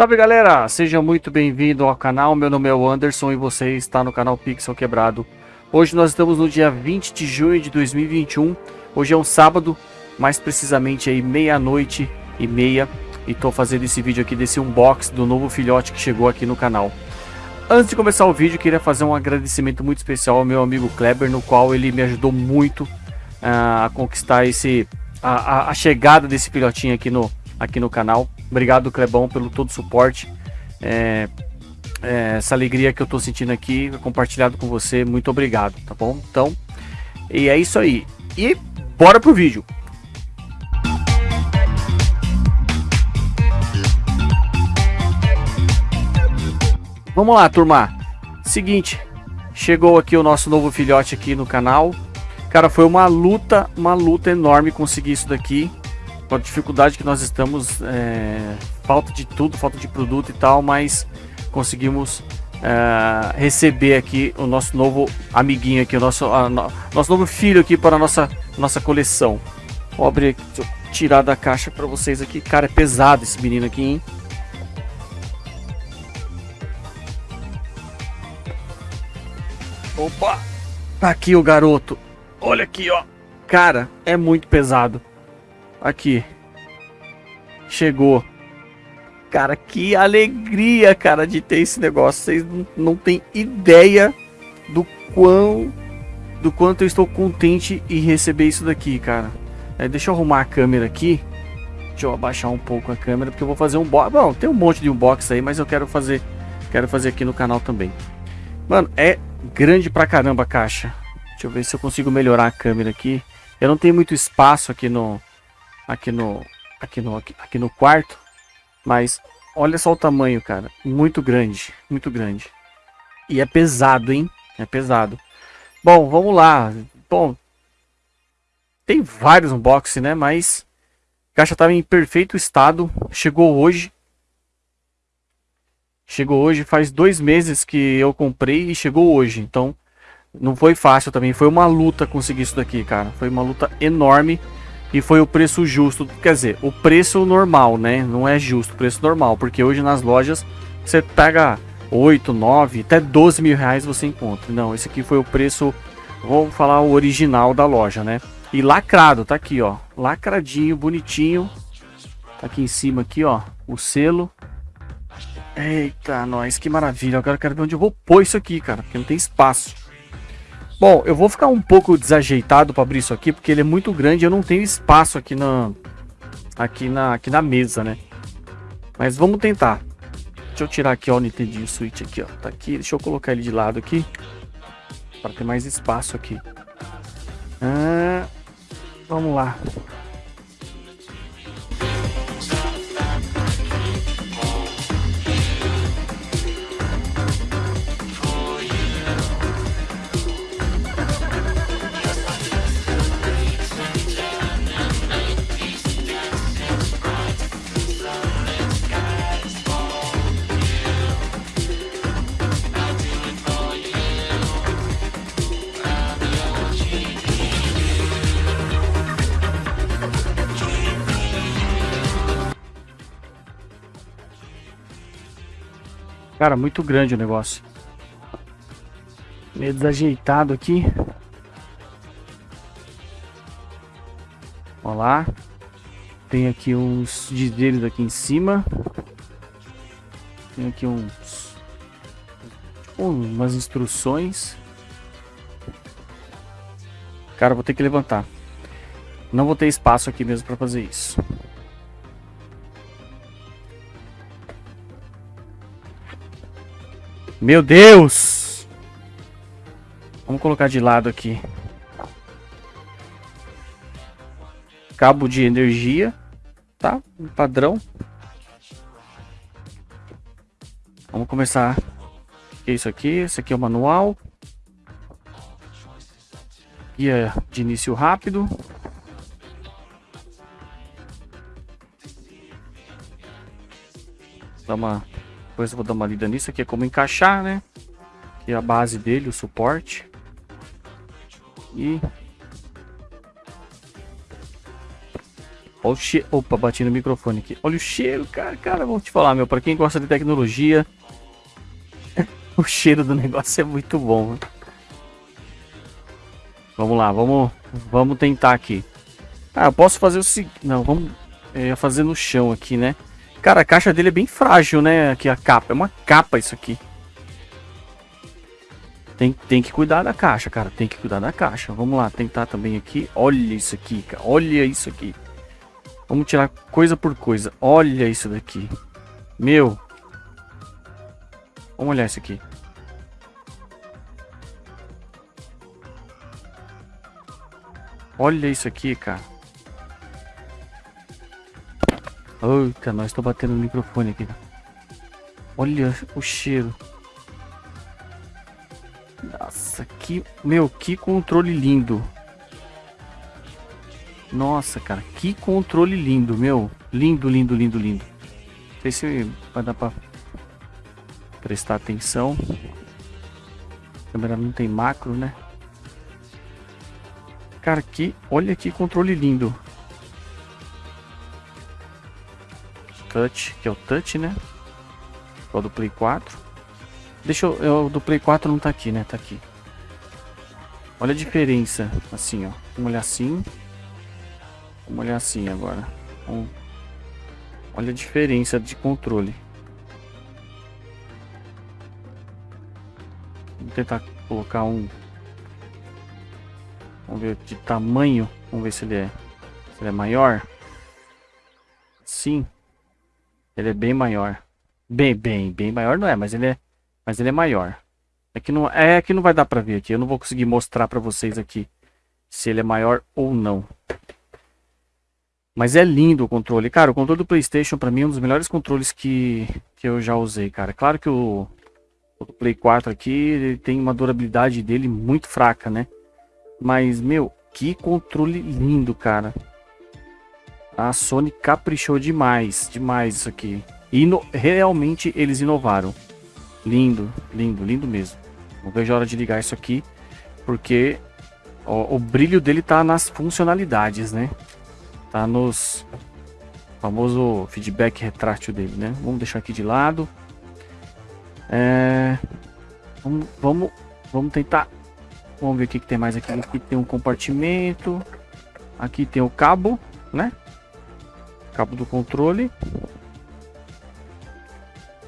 Salve galera, seja muito bem-vindo ao canal, meu nome é o Anderson e você está no canal Pixel Quebrado. Hoje nós estamos no dia 20 de junho de 2021, hoje é um sábado, mais precisamente aí meia-noite e meia. E estou fazendo esse vídeo aqui desse unbox do novo filhote que chegou aqui no canal. Antes de começar o vídeo, queria fazer um agradecimento muito especial ao meu amigo Kleber, no qual ele me ajudou muito uh, a conquistar esse, a, a, a chegada desse filhotinho aqui no, aqui no canal Obrigado, Clebão, pelo todo o suporte. É, é, essa alegria que eu tô sentindo aqui, compartilhado com você, muito obrigado, tá bom? Então, e é isso aí. E bora pro vídeo. Vamos lá, turma. Seguinte, chegou aqui o nosso novo filhote aqui no canal. Cara, foi uma luta, uma luta enorme conseguir isso daqui com a dificuldade que nós estamos, é, falta de tudo, falta de produto e tal, mas conseguimos é, receber aqui o nosso novo amiguinho aqui, o nosso, a, no, nosso novo filho aqui para a nossa, nossa coleção. Vou abrir deixa eu tirar da caixa para vocês aqui. Cara, é pesado esse menino aqui, hein? Opa! Tá aqui o garoto. Olha aqui, ó. Cara, é muito pesado. Aqui. Chegou. Cara, que alegria, cara, de ter esse negócio. Vocês não, têm ideia do quão do quanto eu estou contente em receber isso daqui, cara. É, deixa eu arrumar a câmera aqui. Deixa eu abaixar um pouco a câmera, porque eu vou fazer um box. Bom, tem um monte de unbox aí, mas eu quero fazer, quero fazer aqui no canal também. Mano, é grande pra caramba a caixa. Deixa eu ver se eu consigo melhorar a câmera aqui. Eu não tenho muito espaço aqui no, aqui no aqui no aqui, no quarto, mas olha só o tamanho, cara, muito grande, muito grande. E é pesado, hein? É pesado. Bom, vamos lá. Bom, tem vários unboxing, né? Mas caixa estava em perfeito estado. Chegou hoje. Chegou hoje. Faz dois meses que eu comprei e chegou hoje. Então, não foi fácil também. Foi uma luta conseguir isso daqui, cara. Foi uma luta enorme e foi o preço justo, quer dizer, o preço normal, né? Não é justo, preço normal, porque hoje nas lojas você pega 8, 9, até 12 mil reais você encontra. Não, esse aqui foi o preço, vamos falar o original da loja, né? E lacrado, tá aqui, ó, lacradinho, bonitinho. Tá aqui em cima aqui, ó, o selo. Eita, nós, que maravilha. Agora eu quero ver onde eu vou pôr isso aqui, cara, porque não tem espaço. Bom, eu vou ficar um pouco desajeitado para abrir isso aqui, porque ele é muito grande eu não tenho espaço aqui na, aqui na, aqui na mesa, né? Mas vamos tentar. Deixa eu tirar aqui ó, o Nintendo Switch aqui, ó. Tá aqui, deixa eu colocar ele de lado aqui. Para ter mais espaço aqui. Ah, vamos lá. Cara, muito grande o negócio. Meio desajeitado aqui. Olha lá. Tem aqui uns dizeres aqui em cima. Tem aqui uns... Umas instruções. Cara, vou ter que levantar. Não vou ter espaço aqui mesmo para fazer isso. Meu Deus! Vamos colocar de lado aqui. Cabo de energia, tá? Padrão. Vamos começar. Que é isso aqui? Esse aqui é o manual. Guia de início rápido. Dá uma depois eu vou dar uma lida nisso aqui, é como encaixar, né? Aqui é a base dele, o suporte. E... Olha o cheiro. Opa, bati no microfone aqui. Olha o cheiro, cara. Cara, vou te falar, meu. Pra quem gosta de tecnologia, o cheiro do negócio é muito bom. Né? Vamos lá, vamos, vamos tentar aqui. Ah, eu posso fazer o seguinte... Não, vamos... Ia fazer no chão aqui, né? Cara, a caixa dele é bem frágil, né? Aqui a capa. É uma capa isso aqui. Tem, tem que cuidar da caixa, cara. Tem que cuidar da caixa. Vamos lá, tentar também aqui. Olha isso aqui, cara. Olha isso aqui. Vamos tirar coisa por coisa. Olha isso daqui. Meu. Vamos olhar isso aqui. Olha isso aqui, cara. Eita, nós estou batendo no microfone aqui. Olha o cheiro. Nossa, que... Meu, que controle lindo. Nossa, cara, que controle lindo, meu. Lindo, lindo, lindo, lindo. Não sei se vai dar pra prestar atenção. A câmera não tem macro, né? Cara, que... Olha que controle lindo. Touch, que é o touch, né? O do Play 4. Deixa eu... eu o do Play 4 não tá aqui, né? Tá aqui. Olha a diferença. Assim, ó. Vamos olhar assim. Vamos olhar assim agora. Vamos... Olha a diferença de controle. Tentar colocar um Vamos ver de tamanho. Vamos ver se ele é, se ele é maior. Sim. Ele é bem maior. Bem, bem, bem maior não é, mas ele é, mas ele é maior. É que não, é que não vai dar para ver aqui. Eu não vou conseguir mostrar para vocês aqui se ele é maior ou não. Mas é lindo o controle. Cara, o controle do Playstation para mim é um dos melhores controles que, que eu já usei, cara. Claro que o, o Play 4 aqui ele tem uma durabilidade dele muito fraca, né? Mas, meu, que controle lindo, cara. A Sony caprichou demais, demais isso aqui. E realmente eles inovaram. Lindo, lindo, lindo mesmo. Não vejo a hora de ligar isso aqui, porque ó, o brilho dele tá nas funcionalidades, né? Tá nos famoso feedback retrátil dele, né? Vamos deixar aqui de lado. É, vamos, vamos, vamos tentar Vamos ver o que, que tem mais aqui. Aqui tem um compartimento. Aqui tem o cabo, né? Cabo do controle.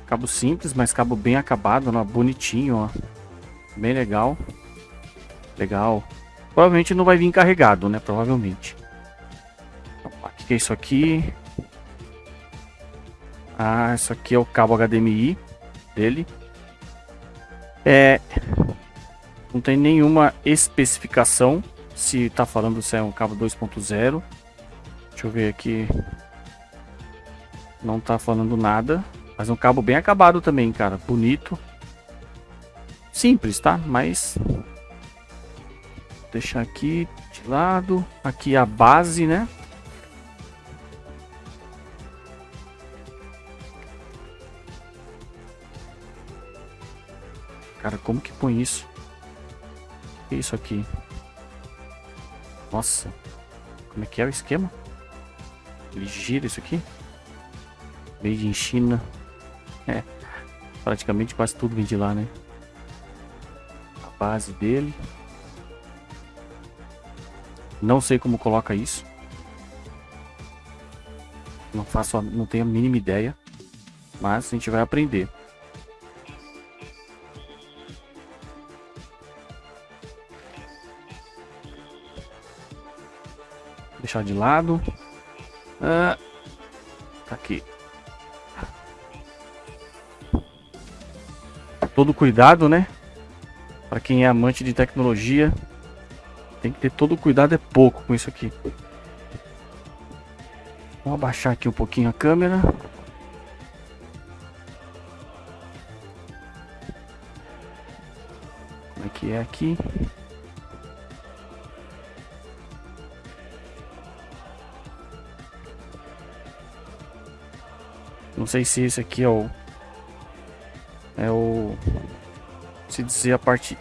Cabo simples, mas cabo bem acabado, ó, bonitinho, ó. Bem legal. Legal. Provavelmente não vai vir carregado, né? Provavelmente. O que, que é isso aqui? Ah, isso aqui é o cabo HDMI dele. É, não tem nenhuma especificação se está falando se é um cabo 2.0. Deixa eu ver aqui. Não está falando nada. Mas é um cabo bem acabado também, cara. Bonito. Simples, tá? Mas... Vou deixar aqui de lado. Aqui a base, né? Cara, como que põe isso? que isso aqui? Nossa. Como é que é o esquema? Ele gira isso aqui? Made in China. É. Praticamente quase tudo vem de lá, né? A base dele. Não sei como coloca isso. Não faço, não tenho a mínima ideia. Mas a gente vai aprender. deixar de lado. Ah, Todo cuidado, né? Para quem é amante de tecnologia, tem que ter todo cuidado, é pouco com isso aqui. Vamos abaixar aqui um pouquinho a câmera. Como é que é aqui? Não sei se esse aqui é o... Se dizer a parte...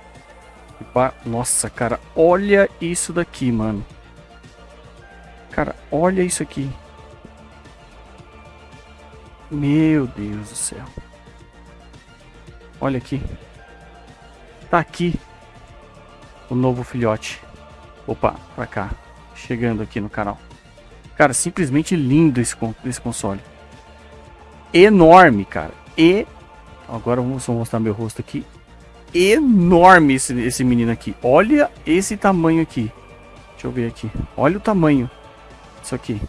Nossa, cara, olha isso daqui, mano. Cara, olha isso aqui. Meu Deus do céu. Olha aqui. Tá aqui o novo filhote. Opa, pra cá. Chegando aqui no canal. Cara, simplesmente lindo esse, esse console. Enorme, cara. E... Agora vamos mostrar meu rosto aqui. Enorme esse, esse menino aqui. Olha esse tamanho aqui. Deixa eu ver aqui. Olha o tamanho. Isso aqui.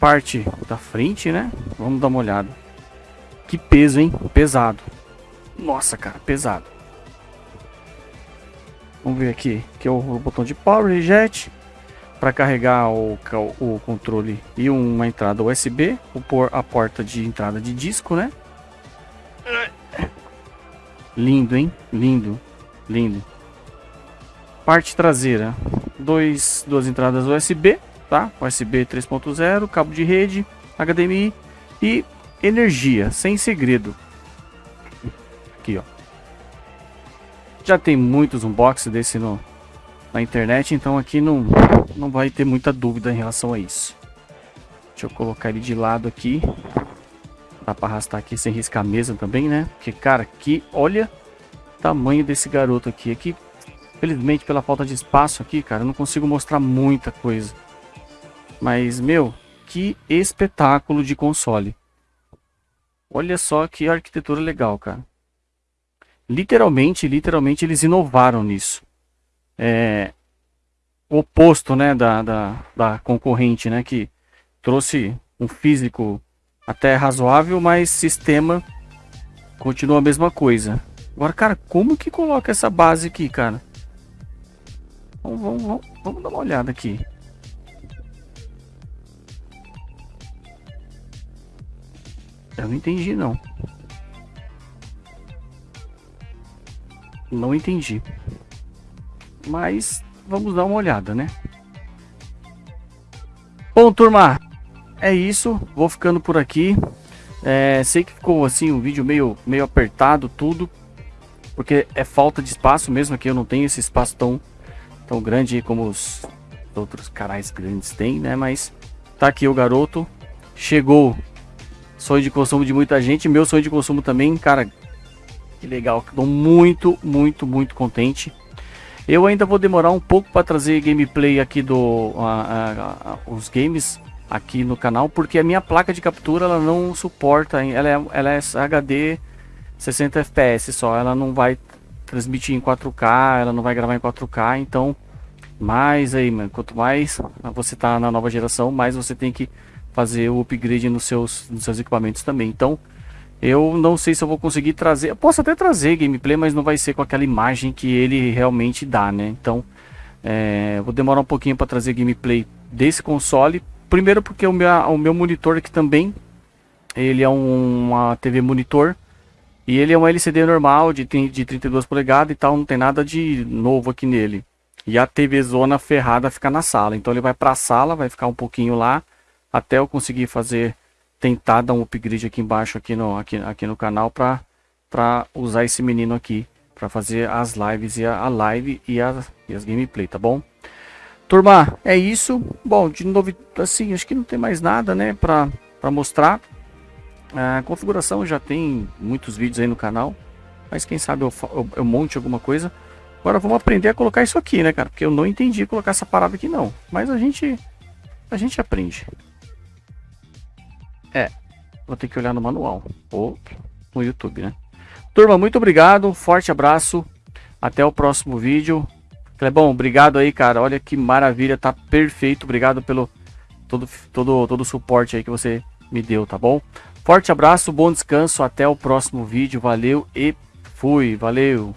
Parte da frente, né? Vamos dar uma olhada. Que peso, hein? Pesado. Nossa, cara, pesado. Vamos ver aqui. Aqui é o botão de power rejet. Para carregar o, o controle e uma entrada USB. Por a porta de entrada de disco, né? Lindo, hein? Lindo. Lindo. Parte traseira. Dois, duas entradas USB, tá? USB 3.0, cabo de rede, HDMI e energia, sem segredo. Aqui, ó. Já tem muitos unboxings desse no, na internet, então aqui não, não vai ter muita dúvida em relação a isso. Deixa eu colocar ele de lado aqui. Dá pra arrastar aqui sem riscar a mesa também, né? Porque, cara, aqui, olha o tamanho desse garoto aqui. Aqui, felizmente, pela falta de espaço aqui, cara, eu não consigo mostrar muita coisa. Mas, meu, que espetáculo de console. Olha só que arquitetura legal, cara. Literalmente, literalmente eles inovaram nisso. É oposto, né, da, da, da concorrente, né, que trouxe um físico até razoável, mas sistema continua a mesma coisa. Agora, cara, como que coloca essa base aqui, cara? Vamos, vamos, vamos, vamos dar uma olhada aqui. Eu não entendi, não. Não entendi. Mas vamos dar uma olhada, né? Bom, turma, é isso. Vou ficando por aqui. É, sei que ficou assim um vídeo meio, meio apertado tudo. Porque é falta de espaço mesmo aqui. Eu não tenho esse espaço tão, tão grande como os outros canais grandes têm, né? Mas tá aqui o garoto. Chegou. Sonho de consumo de muita gente. Meu sonho de consumo também, cara. Que legal. Estou muito, muito, muito contente. Eu ainda vou demorar um pouco para trazer gameplay aqui do os games aqui no canal, porque a minha placa de captura ela não suporta, ela é, ela é HD 60 FPS só, ela não vai transmitir em 4K, ela não vai gravar em 4K, então mais aí, mano, quanto mais você tá na nova geração, mais você tem que fazer o upgrade nos seus, nos seus equipamentos também. Então, eu não sei se eu vou conseguir trazer. Eu posso até trazer gameplay, mas não vai ser com aquela imagem que ele realmente dá, né? Então, é, vou demorar um pouquinho para trazer gameplay desse console. Primeiro porque o meu, o meu monitor aqui também, ele é um, uma TV monitor. E ele é um LCD normal de, de 32 polegadas e tal, não tem nada de novo aqui nele. E a TV zona ferrada fica na sala. Então ele vai para a sala, vai ficar um pouquinho lá, até eu conseguir fazer tentar dar um upgrade aqui embaixo aqui no, aqui, aqui no canal para para usar esse menino aqui para fazer as lives e a, a live e, a, e as gameplay, tá bom? Turma, é isso. Bom, de novo, assim, acho que não tem mais nada, né, para mostrar. A configuração já tem muitos vídeos aí no canal, mas quem sabe eu, eu, eu monte alguma coisa. Agora vamos aprender a colocar isso aqui, né, cara? Porque eu não entendi colocar essa parada aqui, não. Mas a gente, a gente aprende. É, vou ter que olhar no manual ou no YouTube, né? Turma, muito obrigado, forte abraço, até o próximo vídeo. Clebão, obrigado aí, cara, olha que maravilha, tá perfeito, obrigado pelo todo, todo, todo o suporte aí que você me deu, tá bom? Forte abraço, bom descanso, até o próximo vídeo, valeu e fui, valeu!